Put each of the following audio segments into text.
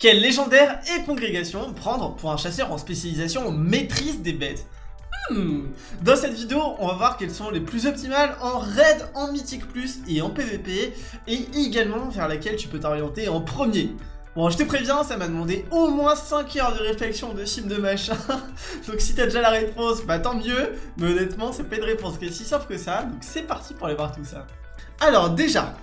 Quel légendaire et congrégation prendre pour un chasseur en spécialisation en maîtrise des bêtes hmm. Dans cette vidéo, on va voir quelles sont les plus optimales en raid, en mythique plus et en PVP, et également vers laquelle tu peux t'orienter en premier. Bon, je te préviens, ça m'a demandé au moins 5 heures de réflexion, de film, de machin. donc si t'as déjà la réponse, bah tant mieux. Mais honnêtement, c'est pas une réponse qui est si simple que ça. Donc c'est parti pour aller voir tout ça. Alors déjà,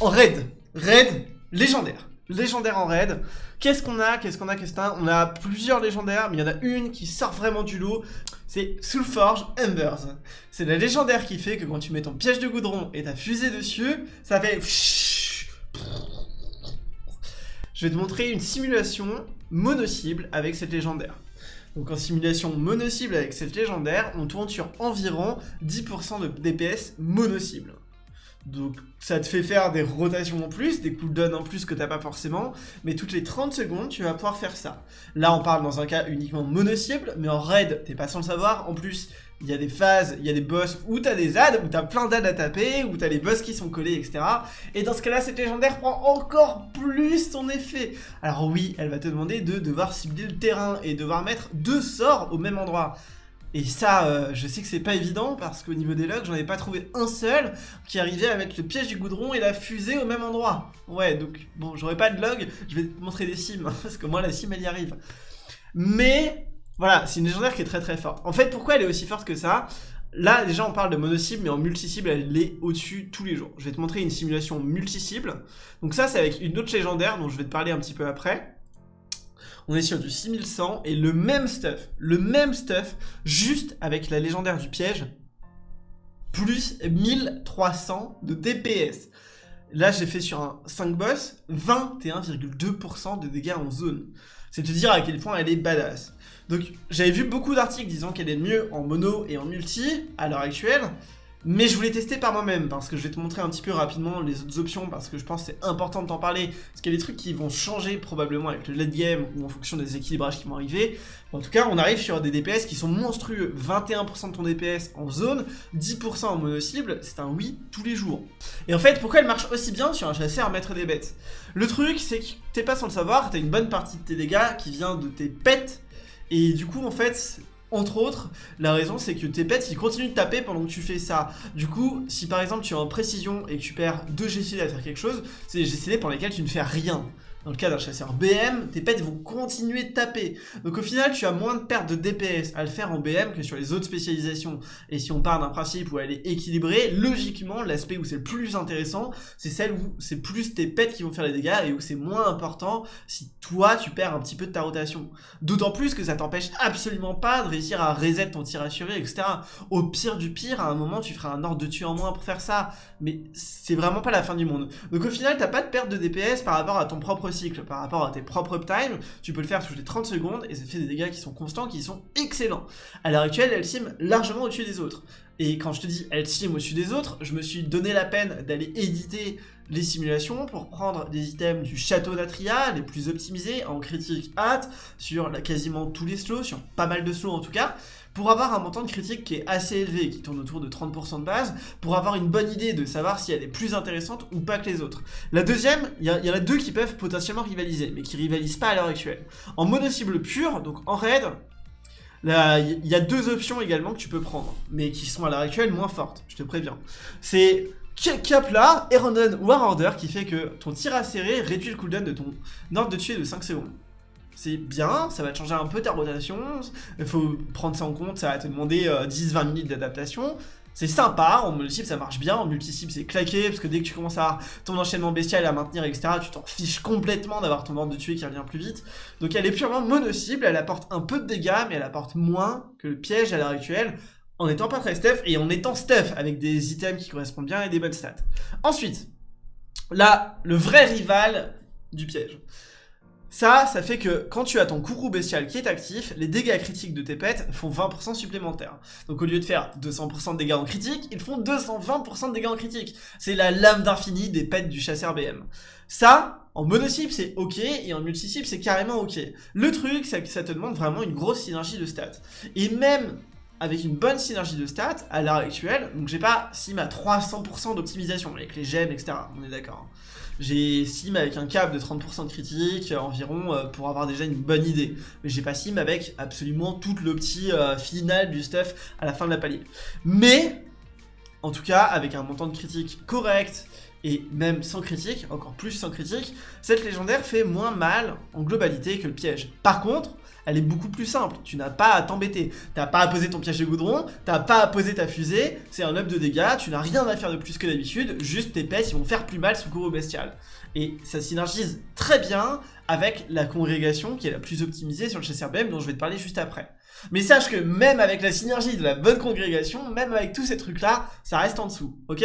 en raid, raid légendaire légendaire en raid. Qu'est-ce qu'on a Qu'est-ce qu'on a Qu'est-ce On a plusieurs légendaires, mais il y en a une qui sort vraiment du lot. C'est Soulforge Embers. C'est la légendaire qui fait que quand tu mets ton piège de goudron et ta fusée dessus, ça fait... Je vais te montrer une simulation mono-cible avec cette légendaire. Donc en simulation mono-cible avec cette légendaire, on tourne sur environ 10% de DPS mono-cible. Donc ça te fait faire des rotations en plus, des cooldowns en plus que t'as pas forcément, mais toutes les 30 secondes, tu vas pouvoir faire ça. Là, on parle dans un cas uniquement mono-cible, mais en raid, t'es pas sans le savoir. En plus, il y a des phases, il y a des boss où t'as des ads, où t'as plein d'ads à taper, où t'as les boss qui sont collés, etc. Et dans ce cas-là, cette légendaire prend encore plus son effet. Alors oui, elle va te demander de devoir cibler le terrain et devoir mettre deux sorts au même endroit. Et ça, euh, je sais que c'est pas évident parce qu'au niveau des logs, j'en ai pas trouvé un seul qui arrivait à mettre le piège du goudron et la fusée au même endroit. Ouais, donc bon, j'aurais pas de log, je vais te montrer des sims parce que moi la sim elle y arrive. Mais voilà, c'est une légendaire qui est très très forte. En fait, pourquoi elle est aussi forte que ça? Là, déjà, on parle de mono-cible, mais en multi-cible, elle est au-dessus tous les jours. Je vais te montrer une simulation multi-cible. Donc ça, c'est avec une autre légendaire dont je vais te parler un petit peu après on est sur du 6100 et le même stuff, le même stuff, juste avec la légendaire du piège, plus 1300 de DPS. Là, j'ai fait sur un 5 boss, 21,2% de dégâts en zone. C'est te dire à quel point elle est badass. Donc, j'avais vu beaucoup d'articles disant qu'elle est mieux en mono et en multi, à l'heure actuelle. Mais je voulais tester par moi-même, parce que je vais te montrer un petit peu rapidement les autres options, parce que je pense que c'est important de t'en parler, parce qu'il y a des trucs qui vont changer probablement avec le late game, ou en fonction des équilibrages qui vont arriver. En tout cas, on arrive sur des DPS qui sont monstrueux, 21% de ton DPS en zone, 10% en mono-cible, c'est un oui tous les jours. Et en fait, pourquoi elle marche aussi bien sur un chasseur maître des bêtes? Le truc, c'est que t'es pas sans le savoir, t'as une bonne partie de tes dégâts qui vient de tes pets, et du coup, en fait, entre autres, la raison c'est que tes pets ils continuent de taper pendant que tu fais ça. Du coup, si par exemple tu es en précision et que tu perds 2 GCD à faire quelque chose, c'est des GCD pour lesquels tu ne fais rien. Dans le cas d'un chasseur BM, tes pets vont continuer de taper. Donc au final, tu as moins de pertes de DPS à le faire en BM que sur les autres spécialisations. Et si on part d'un principe où elle est équilibrée, logiquement, l'aspect où c'est le plus intéressant, c'est celle où c'est plus tes pets qui vont faire les dégâts et où c'est moins important si toi, tu perds un petit peu de ta rotation. D'autant plus que ça t'empêche absolument pas de réussir à reset ton tir assuré, etc. Au pire du pire, à un moment, tu feras un ordre de tuer en moins pour faire ça. Mais c'est vraiment pas la fin du monde. Donc au final, t'as pas de perte de DPS par rapport à ton propre cycle par rapport à tes propres uptime, tu peux le faire toutes les 30 secondes et ça fait des dégâts qui sont constants, qui sont excellents. À l'heure actuelle, elle sim largement au-dessus des autres. Et quand je te dis elle sim au-dessus des autres, je me suis donné la peine d'aller éditer les simulations pour prendre des items du château d'Atria, les plus optimisés, en critique hâte, sur quasiment tous les slows, sur pas mal de slows en tout cas, pour avoir un montant de critique qui est assez élevé, qui tourne autour de 30% de base, pour avoir une bonne idée de savoir si elle est plus intéressante ou pas que les autres. La deuxième, il y, en a deux qui peuvent potentiellement rivaliser, mais qui rivalisent pas à l'heure actuelle. En mono-cible pure, donc en raid, il y a deux options également que tu peux prendre, mais qui sont à l'heure actuelle moins fortes, je te préviens. C'est cap là, qui fait que ton tir à réduit le cooldown de ton ordre de tuer de 5 secondes. C'est bien, ça va te changer un peu ta rotation, il faut prendre ça en compte, ça va te demander 10-20 euh, minutes d'adaptation. C'est sympa, en mono-cible ça marche bien, en multi-cible c'est claqué, parce que dès que tu commences à ton enchaînement bestial à maintenir, etc., tu t'en fiches complètement d'avoir ton ordre de tuer qui revient plus vite. Donc elle est purement mono-cible, elle apporte un peu de dégâts, mais elle apporte moins que le piège à l'heure actuelle, en étant pas très stuff et en étant stuff avec des items qui correspondent bien et des bonnes stats. Ensuite, là, le vrai rival du piège. Ça, ça fait que quand tu as ton courroux bestial qui est actif, les dégâts critiques de tes pets font 20% supplémentaires. Donc au lieu de faire 200% de dégâts en critique, ils font 220% de dégâts en critique. C'est la lame d'infini des pets du chasseur BM. Ça, en mono-cible, c'est ok, et en multi-cible, c'est carrément ok. Le truc, c'est que ça te demande vraiment une grosse synergie de stats. Et même avec une bonne synergie de stats à l'heure actuelle, donc j'ai pas sim à 300% d'optimisation avec les gemmes, etc. On est d'accord. Hein. J'ai sim avec un cap de 30% de critique environ euh, pour avoir déjà une bonne idée. Mais j'ai pas sim avec absolument toute l'opti euh, finale du stuff à la fin de la palier. Mais, en tout cas, avec un montant de critique correct et même sans critique, encore plus sans critique, cette légendaire fait moins mal en globalité que le piège. Par contre, elle est beaucoup plus simple. Tu n'as pas à t'embêter. T'as pas à poser ton piège de goudron, t'as pas à poser ta fusée, c'est un up de dégâts, tu n'as rien à faire de plus que d'habitude, juste tes pets ils vont faire plus mal sous cours bestial. Et ça synergise très bien avec la congrégation qui est la plus optimisée sur le chasseur BM dont je vais te parler juste après. Mais sache que même avec la synergie de la bonne congrégation, même avec tous ces trucs là, ça reste en dessous, ok?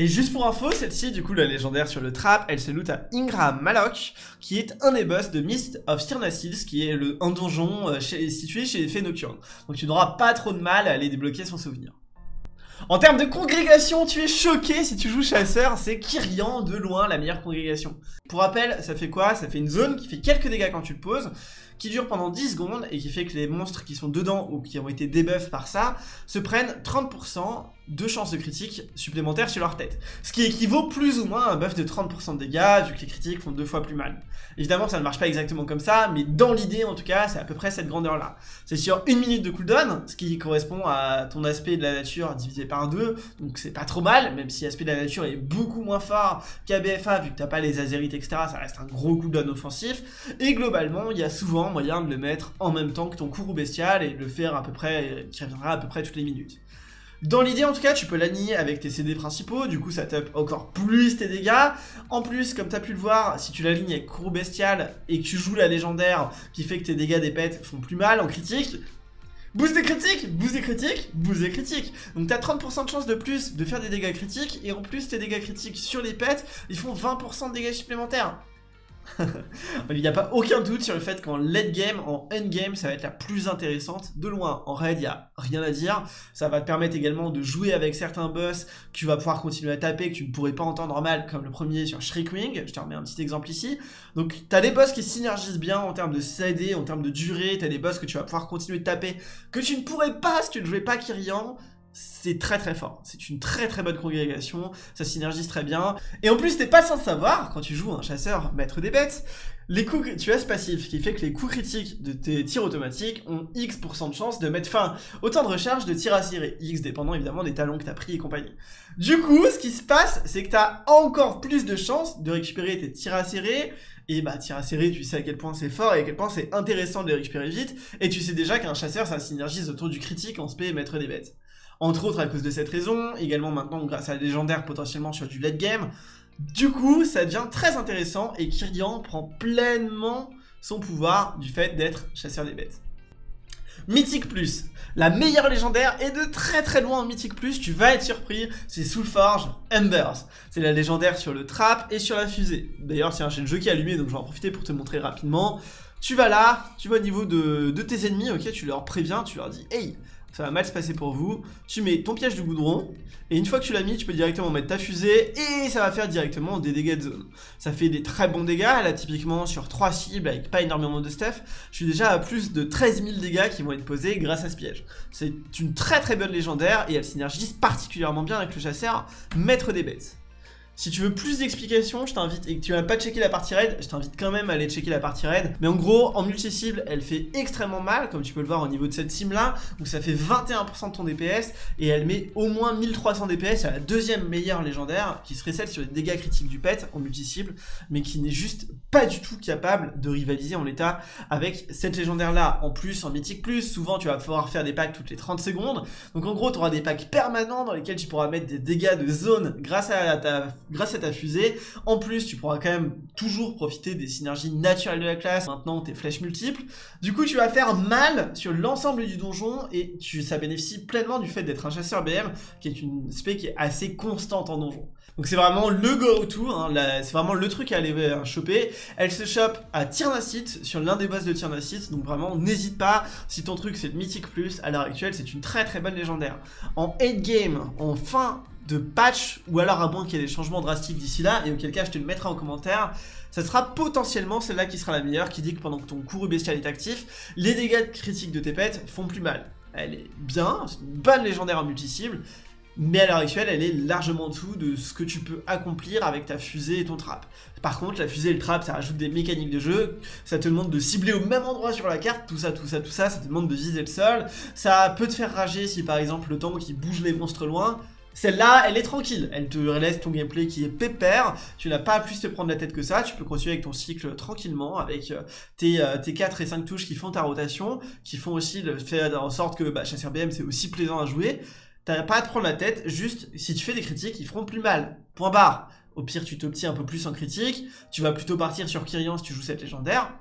Et juste pour info, celle-ci, du coup, la légendaire sur le trap, elle se loot à Ingram Malok, qui est un des boss de Mist of Stirnacils, qui est le, un donjon euh, situé chez les Fées. Donc tu n'auras pas trop de mal à aller débloquer son souvenir. En termes de congrégation, tu es choqué si tu joues chasseur, c'est Kyrian de loin la meilleure congrégation. Pour rappel, ça fait quoi? Ça fait une zone qui fait quelques dégâts quand tu le poses, qui dure pendant 10 secondes et qui fait que les monstres qui sont dedans ou qui ont été debuffs par ça se prennent 30% deux chances de critique supplémentaires sur leur tête. Ce qui équivaut plus ou moins à un buff de 30% de dégâts, vu que les critiques font deux fois plus mal. Évidemment, ça ne marche pas exactement comme ça, mais dans l'idée, en tout cas, c'est à peu près cette grandeur-là. C'est sur une minute de cooldown, ce qui correspond à ton aspect de la nature divisé par deux, donc c'est pas trop mal, même si l'aspect de la nature est beaucoup moins fort qu'à BFA, vu que t'as pas les azérites, etc., ça reste un gros cooldown offensif, et globalement, il y a souvent moyen de le mettre en même temps que ton courroux bestial, et de le faire à peu près, qui reviendra à peu près toutes les minutes. Dans l'idée en tout cas, tu peux l'aligner avec tes CD principaux, du coup ça tape encore plus tes dégâts. En plus, comme tu as pu le voir, si tu l'alignes avec Courroux Bestial et que tu joues la légendaire qui fait que tes dégâts des pets font plus mal en critique, Boost des critiques, boost des critiques, boost des critiques. Donc t'as 30% de chance de plus de faire des dégâts critiques et en plus tes dégâts critiques sur les pets, ils font 20% de dégâts supplémentaires. il n'y a pas aucun doute sur le fait qu'en late game, en end game, ça va être la plus intéressante de loin. En raid, il n'y a rien à dire. Ça va te permettre également de jouer avec certains boss que tu vas pouvoir continuer à taper, que tu ne pourrais pas entendre normal, comme le premier sur Shriekwing. Je te remets un petit exemple ici. Donc, tu as des boss qui synergisent bien en termes de CD, en termes de durée. Tu as des boss que tu vas pouvoir continuer de taper, que tu ne pourrais pas si tu ne jouais pas Kyrian c'est très très fort. C'est une très très bonne congrégation, ça synergise très bien. Et en plus, t'es pas sans savoir, quand tu joues un chasseur maître des bêtes, les coups, tu as ce passif qui fait que les coups critiques de tes tirs automatiques ont X% de chance de mettre fin au temps de recharge de tir à cirer. X dépendant évidemment des talons que t'as pris et compagnie. Du coup, ce qui se passe, c'est que t'as encore plus de chances de récupérer tes tirs à serrer. Et bah, tir à serrer, tu sais à quel point c'est fort et à quel point c'est intéressant de les récupérer vite. Et tu sais déjà qu'un chasseur, ça synergise autour du critique en spé maître des bêtes entre autres à cause de cette raison, également maintenant grâce à la légendaire potentiellement sur du late game. Du coup, ça devient très intéressant et Kyrian prend pleinement son pouvoir du fait d'être chasseur des bêtes. Mythique Plus, la meilleure légendaire et de très très loin en Mythique Plus, tu vas être surpris, c'est Soulforge Embers. C'est la légendaire sur le trap et sur la fusée. D'ailleurs, tiens, j'ai le jeu qui est allumé, donc je vais en profiter pour te montrer rapidement. Tu vas là, tu vas au niveau de, de tes ennemis, ok, tu leur préviens, tu leur dis « Hey, ça va mal se passer pour vous. Tu mets ton piège de goudron, et une fois que tu l'as mis, tu peux directement mettre ta fusée, et ça va faire directement des dégâts de zone. Ça fait des très bons dégâts, là typiquement sur 3 cibles avec pas énormément de stuff, je suis déjà à plus de 13 000 dégâts qui vont être posés grâce à ce piège. C'est une très très bonne légendaire, et elle synergise particulièrement bien avec le chasseur maître des bêtes. Si tu veux plus d'explications, je t'invite, et que tu n'as pas checké la partie raid, je t'invite quand même à aller checker la partie raid. Mais en gros, en multi-cible, elle fait extrêmement mal, comme tu peux le voir au niveau de cette sim là, où ça fait 21% de ton DPS, et elle met au moins 1300 DPS, c'est la deuxième meilleure légendaire, qui serait celle sur les dégâts critiques du pet en multi-cible, mais qui n'est juste pas du tout capable de rivaliser en l'état avec cette légendaire là. En plus, en mythique plus, souvent tu vas pouvoir faire des packs toutes les 30 secondes, donc en gros tu auras des packs permanents dans lesquels tu pourras mettre des dégâts de zone grâce à ta grâce à ta fusée. En plus, tu pourras quand même toujours profiter des synergies naturelles de la classe, maintenant tes flèches multiples. Du coup, tu vas faire mal sur l'ensemble du donjon et tu, ça bénéficie pleinement du fait d'être un chasseur BM, qui est une spé qui est assez constante en donjon. Donc c'est vraiment le go-to, hein, c'est vraiment le truc à aller euh, choper. Elle se chope à Tyrnacite, sur l'un des boss de Tyrnacite, donc vraiment n'hésite pas, si ton truc c'est le Mythique Plus, à l'heure actuelle c'est une très très bonne légendaire. En 8 game, en fin de patch, ou alors à moins qu'il y ait des changements drastiques d'ici là, et auquel cas je te le mettrai en commentaire, ça sera potentiellement celle-là qui sera la meilleure, qui dit que pendant que ton courroux bestial est actif, les dégâts critiques de tes pets font plus mal. elle est bien, c'est une bonne légendaire en multi-cible, mais à l'heure actuelle, elle est largement en dessous de ce que tu peux accomplir avec ta fusée et ton trap. Par contre, la fusée et le trap, ça rajoute des mécaniques de jeu, ça te demande de cibler au même endroit sur la carte, tout ça, tout ça, tout ça, ça te demande de viser le sol, ça peut te faire rager si par exemple le temps qui bouge les monstres loin, celle-là, elle est tranquille, elle te laisse ton gameplay qui est pépère, tu n'as pas à plus te prendre la tête que ça, tu peux continuer avec ton cycle tranquillement, avec euh, tes, euh, tes 4 et 5 touches qui font ta rotation, qui font aussi le fait en sorte que bah, chasseur BM c'est aussi plaisant à jouer, T'as pas à te prendre la tête, juste si tu fais des critiques, ils feront plus mal. Point barre. Au pire, tu t'obtiens un peu plus en critique, tu vas plutôt partir sur Kyrian si tu joues cette légendaire,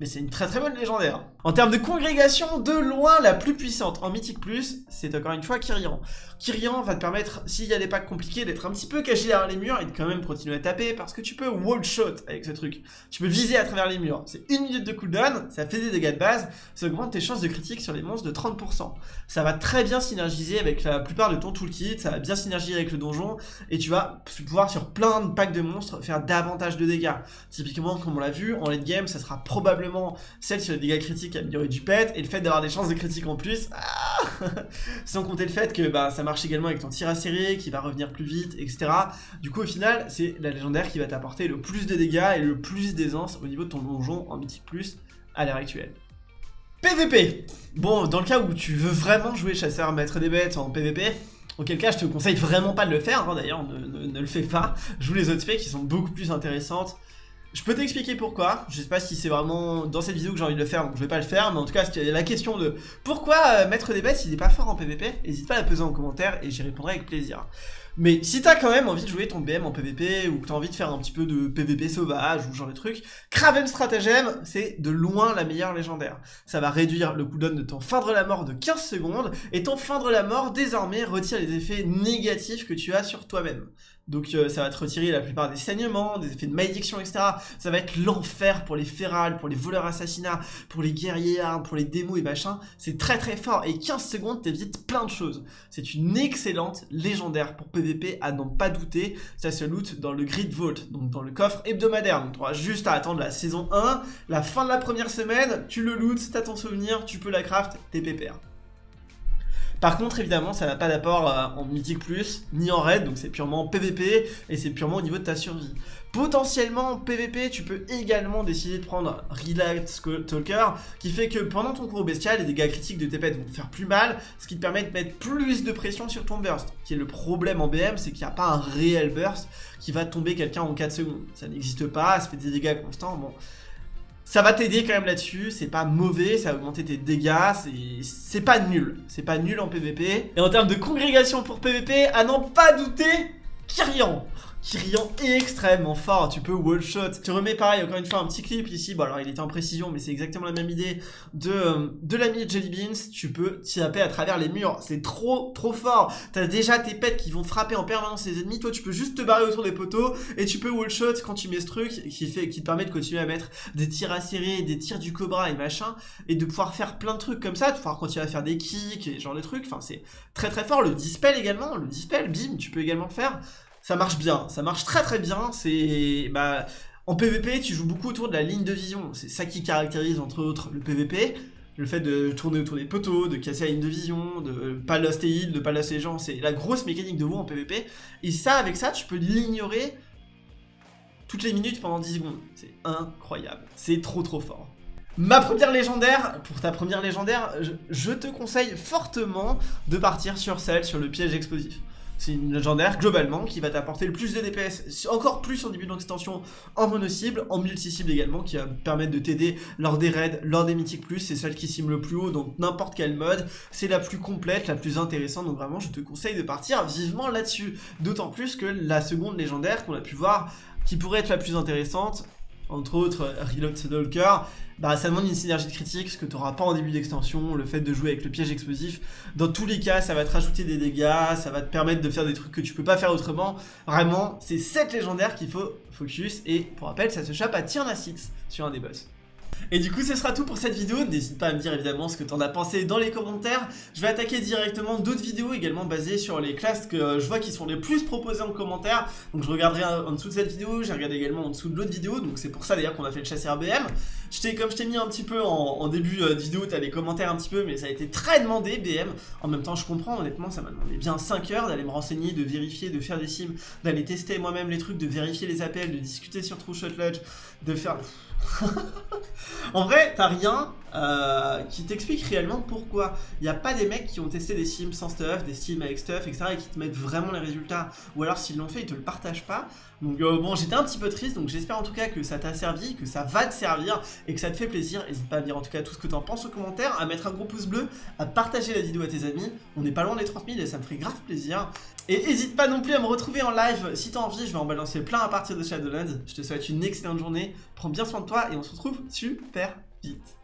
mais c'est une très très bonne légendaire. En termes de congrégation, de loin la plus puissante en Mythique Plus, c'est encore une fois Kyrian. Kyrian va te permettre, s'il y a des packs compliqués, d'être un petit peu caché derrière les murs et de quand même continuer à taper parce que tu peux wall shot avec ce truc. Tu peux viser à travers les murs. C'est une minute de cooldown, ça fait des dégâts de base, ça augmente tes chances de critique sur les monstres de 30%. Ça va très bien synergiser avec la plupart de ton toolkit, ça va bien synergiser avec le donjon et tu vas pouvoir sur plein de packs de monstres faire davantage de dégâts. Typiquement, comme on l'a vu, en late game, ça sera probablement celle sur les dégâts critiques améliorer du pet, et le fait d'avoir des chances de critique en plus, ah sans compter le fait que bah, ça marche également avec ton tir à serrer, qui va revenir plus vite, etc. Du coup, au final, c'est la légendaire qui va t'apporter le plus de dégâts et le plus d'aisance au niveau de ton donjon en mythique plus à l'heure actuelle. PVP Bon, dans le cas où tu veux vraiment jouer chasseur maître des bêtes en PVP, Auquel cas, je te conseille vraiment pas de le faire, hein, d'ailleurs, ne, ne, le fais pas. Joue les autres specs qui sont beaucoup plus intéressantes. Je peux t'expliquer pourquoi, je sais pas si c'est vraiment dans cette vidéo que j'ai envie de le faire, donc je vais pas le faire, mais en tout cas, la question de pourquoi euh, mettre des bêtes s'il n'est pas fort en PvP, n'hésite pas à la poser en commentaire et j'y répondrai avec plaisir. Mais si t'as quand même envie de jouer ton BM en PvP, ou que t'as envie de faire un petit peu de PvP sauvage, ou genre de truc, Kraven Stratagem, c'est de loin la meilleure légendaire. Ça va réduire le cooldown de ton feindre la mort de 15 secondes, et ton feindre la mort, désormais, retire les effets négatifs que tu as sur toi-même. Donc euh, ça va te retirer la plupart des saignements, des effets de malédiction, etc. Ça va être l'enfer pour les férales, pour les voleurs assassinats, pour les guerriers armes, pour les démos et machin. C'est très très fort et 15 secondes t'évites plein de choses. C'est une excellente légendaire pour PVP à n'en pas douter. Ça se loot dans le Grid Vault, donc dans le coffre hebdomadaire. Donc tu auras juste à attendre la saison 1, la fin de la première semaine, tu le loot, t'as ton souvenir, tu peux la craft, t'es pépère. Par contre, évidemment, ça n'a pas d'apport euh, en Mythique Plus, ni en Raid, donc c'est purement PVP, et c'est purement au niveau de ta survie. Potentiellement, en PVP, tu peux également décider de prendre Relax Talker, qui fait que pendant ton cours bestial, les dégâts critiques de tes pets vont te faire plus mal, ce qui te permet de mettre plus de pression sur ton burst. Qui est le problème en BM, c'est qu'il n'y a pas un réel burst qui va tomber quelqu'un en 4 secondes. Ça n'existe pas, ça fait des dégâts constants, bon... Ça va t'aider quand même là-dessus, c'est pas mauvais, ça va augmenter tes dégâts, c'est pas nul. C'est pas nul en PvP. Et en termes de congrégation pour PvP, à n'en pas douter, Kyrian Kyrian est extrêmement fort, tu peux wall shot. Tu remets pareil, encore une fois, un petit clip ici, bon alors il était en précision, mais c'est exactement la même idée, de, euh, de l'ami Jelly Beans, tu peux taper à travers les murs, c'est trop trop fort. T'as déjà tes pets qui vont frapper en permanence les ennemis, toi tu peux juste te barrer autour des poteaux, et tu peux wall shot quand tu mets ce truc, qui, fait, qui te permet de continuer à mettre des tirs serrer, des tirs du cobra et machin, et de pouvoir faire plein de trucs comme ça, de pouvoir continuer à faire des kicks et genre de trucs, enfin c'est très très fort. Le dispel également, le dispel, bim, tu peux également le faire ça marche bien, ça marche très très bien, c'est... Bah, en PvP, tu joues beaucoup autour de la ligne de vision, c'est ça qui caractérise entre autres le PvP, le fait de tourner autour des poteaux, de casser la ligne de vision, de pas lost et heal, de pas lost les gens, c'est la grosse mécanique de WoW en PvP, et ça, avec ça, tu peux l'ignorer toutes les minutes pendant 10 secondes, c'est incroyable, c'est trop trop fort. Ma première légendaire, pour ta première légendaire, je te conseille fortement de partir sur celle sur le piège explosif. C'est une légendaire globalement qui va t'apporter le plus de DPS, encore plus en début d'extension en mono-cible, en multi-cible également, qui va permettre de t'aider lors des raids, lors des mythiques plus, c'est celle qui sim le plus haut, donc n'importe quel mode, c'est la plus complète, la plus intéressante, donc vraiment je te conseille de partir vivement là-dessus. D'autant plus que la seconde légendaire qu'on a pu voir, qui pourrait être la plus intéressante, entre autres Reload Stalker, bah ça demande une synergie de critique, ce que tu n'auras pas en début d'extension, le fait de jouer avec le piège explosif. Dans tous les cas, ça va te rajouter des dégâts, ça va te permettre de faire des trucs que tu peux pas faire autrement. Vraiment, c'est cette légendaire qu'il faut focus, et pour rappel, ça se chope à Tyrnacix sur un des boss. Et du coup, ce sera tout pour cette vidéo. N'hésite pas à me dire évidemment ce que t'en as pensé dans les commentaires. Je vais attaquer directement d'autres vidéos également basées sur les classes que euh, je vois qui sont les plus proposées en commentaire. Donc je regarderai en dessous de cette vidéo, j'ai regardé également en dessous de l'autre vidéo. Donc c'est pour ça d'ailleurs qu'on a fait le chasseur BM. Comme je t'ai mis un petit peu en, début euh, de vidéo, t'as les commentaires un petit peu, mais ça a été très demandé BM. En même temps, je comprends, honnêtement, ça m'a demandé bien 5 heures d'aller me renseigner, de vérifier, de faire des sims, d'aller tester moi-même les trucs, de vérifier les appels, de discuter sur True Shot Lodge, de faire... en vrai, t'as rien euh, qui t'explique réellement pourquoi. Il n'y a pas des mecs qui ont testé des sims sans stuff, des sims avec stuff, etc. et qui te mettent vraiment les résultats. Ou alors s'ils l'ont fait, ils te le partagent pas. Donc euh, bon, j'étais un petit peu triste, donc j'espère en tout cas que ça t'a servi, que ça va te servir et que ça te fait plaisir. N'hésite pas à dire en tout cas tout ce que t'en penses aux commentaires, à mettre un gros pouce bleu, à partager la vidéo à tes amis. On n'est pas loin des 30 000 et ça me ferait grave plaisir. Et n'hésite pas non plus à me retrouver en live si t'as envie, je vais en balancer plein à partir de Shadowlands. Je te souhaite une excellente journée, prends bien soin de et on se retrouve super vite.